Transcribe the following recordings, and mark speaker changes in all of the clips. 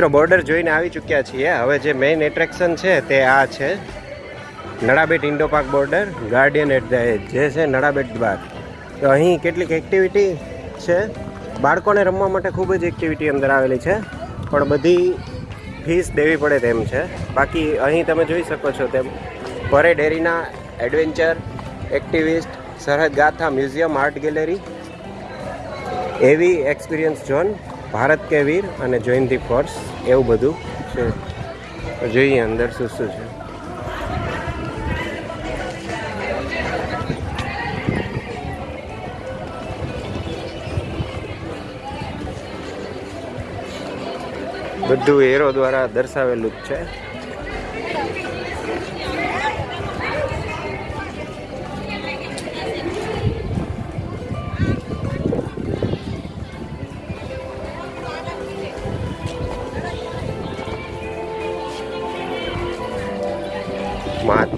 Speaker 1: મિત્રો બોર્ડર જોઈને આવી ચૂક્યા છીએ. હવે જે મેઇન એટ્રેક્શન છે તે આ છે. Nadabet Indo park border guardian at the edge જે છે નડાબેટ બાગ તો અહીં કેટલીક એક્ટિવિટી છે. બાળકોને રમવા માટે ખૂબ જ એક્ટિવિટી અંદર આવેલી છે. પણ બધી ફીસ દેવી પડે તેમ છે. બાકી અહીં તમે જોઈ શકો છો તેમ, પરેડ એરીના એડવેન્ચર એક્ટિવિસ્ટ સરહદ ગાથા મ્યુઝિયમ આર્ટ ગેલેરી એવી એક્સપિરિયન્સ ઝોન ભારત કે વીર અને જોઈન ધી ફોર્સ એવું બધું છે. જોઈએ અંદર શું શું છે. બધું એરો દ્વારા દર્શાવેલું જ છે.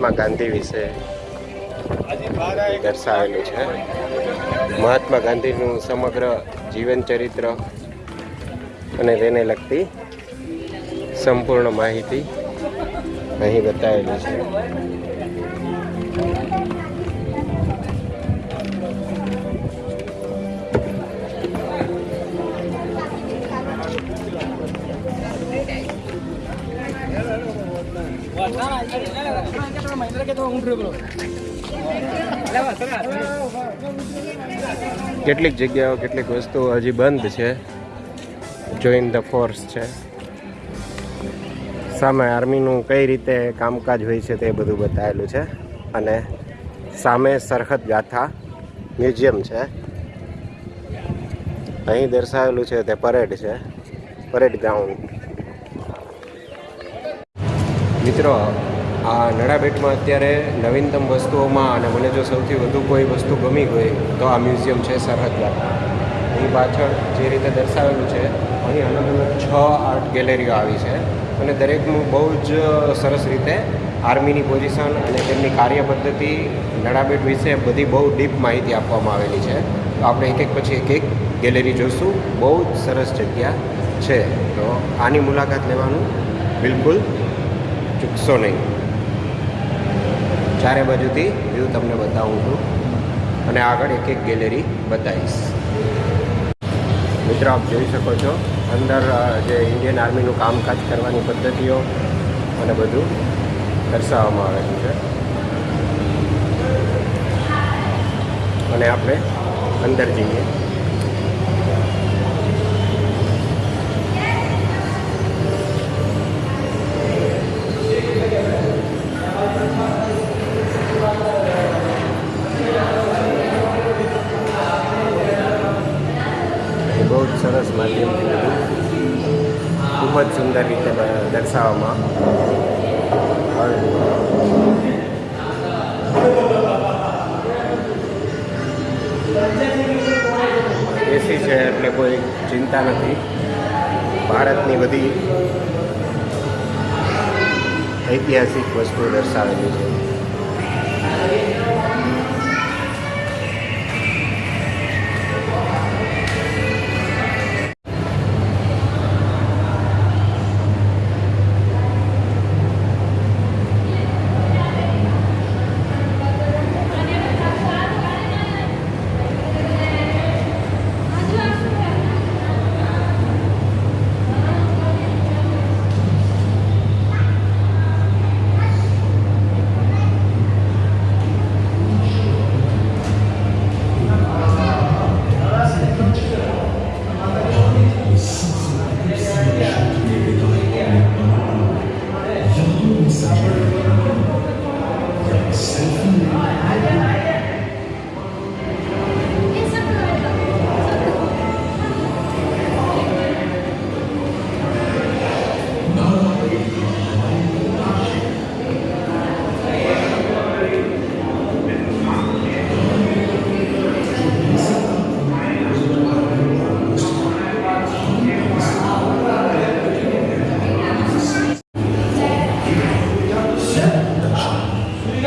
Speaker 1: મહાત્મા ગાંધી વિશે દર્શાવેલું છે. મહાત્મા ગાંધીનું સમગ્ર જીવન ચરિત્ર અને તેને લગતી સંપૂર્ણ માહિતી અહીં બતાવેલી છે. કેટલીક જગ્યાઓ, કેટલીક વસ્તુઓ હજી બંધ છે. જોઈન ધ ફોર્સ છે. સામે આર્મીનું કઈ રીતે કામકાજ હોય છે તે બધું બતાવેલું છે. અને સામે સરહદ ગાથા મ્યુઝિયમ છે. અહીં દર્શાવેલું છે તે પરેડ છે. Parade ground. મિત્રો આ નડાબેટમાં અત્યારે નવીનતમ વસ્તુઓમાં અને મને જો સૌથી વધુ કોઈ વસ્તુ ગમી હોય તો આ મ્યુઝિયમ છે સરહદ ગાથા અહીં પાછળ જે રીતે દર્શાવેલું છે, અહીં અલગ અલગ છ આર્ટ ગેલેરીઓ આવી છે અને દરેકનું બહુ જ સરસ રીતે આર્મીની પોઝિશન અને તેમની કાર્ય પદ્ધતિ નડાબેટ વિશે બધી બહુ ડીપ માહિતી આપવામાં આવેલી છે. તો આપણે એક એક પછી એક એક ગેલેરી જોઈશું બહુ જ સરસ જગ્યા છે. તો આની મુલાકાત લેવાનું બિલકુલ ચૂકશો નહીં. ચારે બાજુથી વ્યૂ તમને બતાવું છું. અને આગળ એક એક ગેલેરી બતાવીશ. મિત્રો, આપ જોઈ શકો છો, અંદર જે ઇન્ડિયન આર્મીનું કામકાજ કરવાની પદ્ધતિઓ અને બધું દર્શાવવામાં આવેલું છે. અને આપણે અંદર જઈએ. સરસ માધ્યમથી ખૂબ જ સુંદર રીતે દર્શાવવામાં. આવેલું એસી છે એટલે કોઈ ચિંતા નથી. ભારતની બધી ઐતિહાસિક વસ્તુઓ દર્શાવેલી છે.
Speaker 2: summer.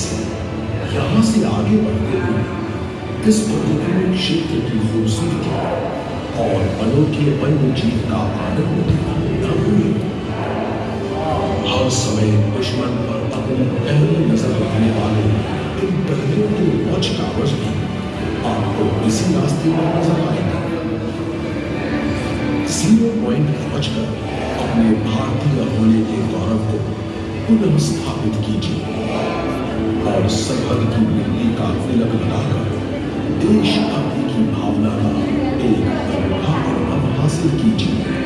Speaker 2: से यहाँ से आगे बढ़ते हुए इस प्रतिकूल क्षेत्र की खूबसूरती और अनोखे वन्य जीव का आनंद न भूलें हर समय दुश्मन पर अपनी पहली नज़र रखने वाले इन पहलियों के वॉच टावर्स भी आपको इसी रास्ते पर नज़र आएँगे। ज़ीरो पॉइंट पहुंचकर अपने भारतीय होने के गौरव को पुनः स्थापित कीजिए। और सरहद की मिट्टी का तिलक लगाकर देशभक्ति की भावना का एक अनुभव हासिल कीजिए।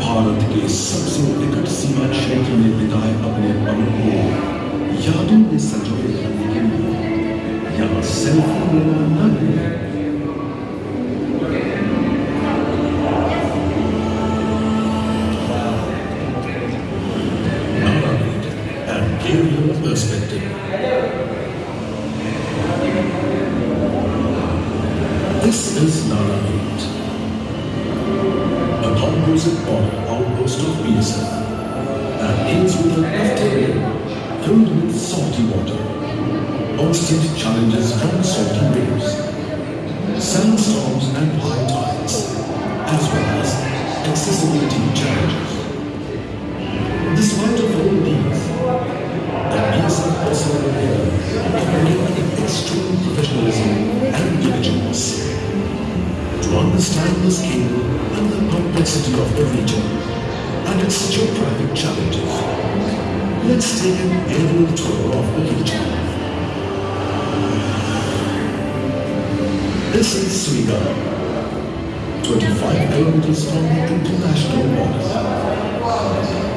Speaker 2: भारत के सबसे निकट सीमा क्षेत्र में बिताए अपने पलों को यादों में संजोए रखने के लिए यहाँ सेल्फी लेना न भूलें। This is Sriga, 25 kilometers from the international border.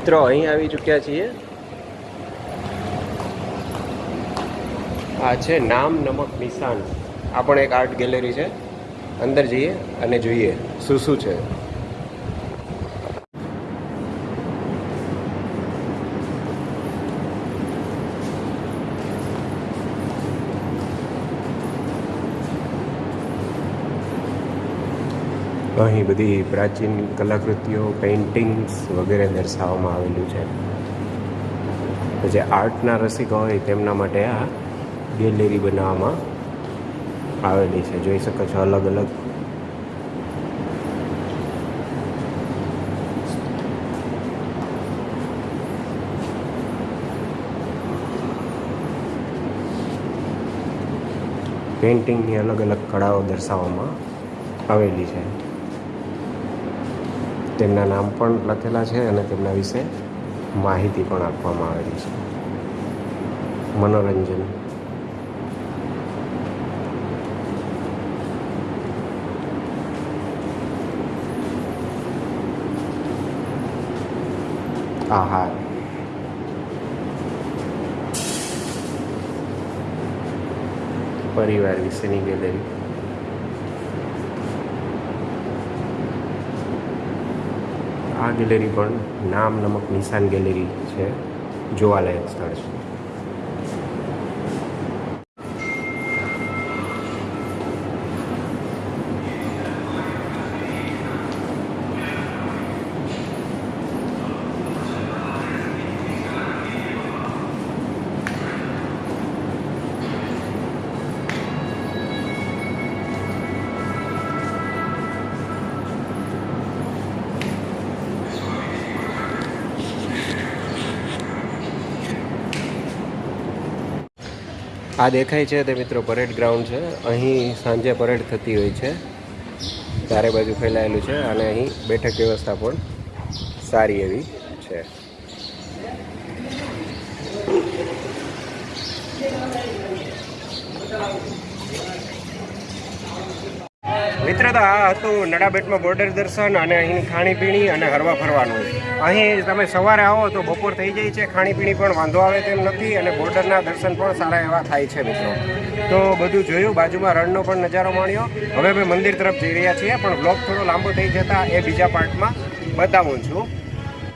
Speaker 1: મિત્રો, અહીં આવી ચૂક્યા છીએ. આ છે નામ નમક નિશાન. આ પણ એક આર્ટ ગેલેરી છે. અંદર જઈએ અને જોઈએ. શું શું છે? અહીં બધી પ્રાચીન કલાકૃતિઓ પેઇન્ટિંગ્સ વગેરે દર્શાવવામાં આવેલું છે. જે આર્ટના રસિકો હોય તેમના માટે આ ગેલેરી બનાવવામાં આવેલી છે. જોઈ શકો છો અલગ અલગ. પેઇન્ટિંગની અલગ અલગ કળાઓ દર્શાવવામાં આવેલી છે. તેમના નામ પણ લખેલા છે અને તેમના વિશે માહિતી પણ આપવામાં આવેલી છે. મનોરંજન. આહાર. પરિવાર વિશેની ગેલેરી. આ ગેલેરી પણ નામ નમક નિશાન ગેલેરી છે. જોવાલાયક સ્થળ છે. આ દેખાય છે તે મિત્રો પરેડ ગ્રાઉન્ડ છે. અહીં સાંજે પરેડ થતી હોય છે. ચારે બાજુ ફેલાયેલું છે અને અહીં બેઠક વ્યવસ્થા પણ સારી એવી છે. મિત્ર તો આ હતું નડાબેટમાં બોર્ડર દર્શન અને અહીંની ખાણીપીણી અને હરવા ફરવાનું. અહીં તમે સવારે આવો તો બપોર થઈ જાય છે, ખાણીપીણી પણ વાંધો આવે તેમ નથી અને બોર્ડરના દર્શન પણ સારા એવા થાય છે મિત્રો. તો બધું જોયું, બાજુમાં રણનો પણ નજારો માણ્યો. હવે અમે મંદિર તરફ જઈ રહ્યા છીએ, પણ બ્લોક થોડો લાંબો થઈ જતાં એ બીજા પાર્ટમાં બતાવું છું.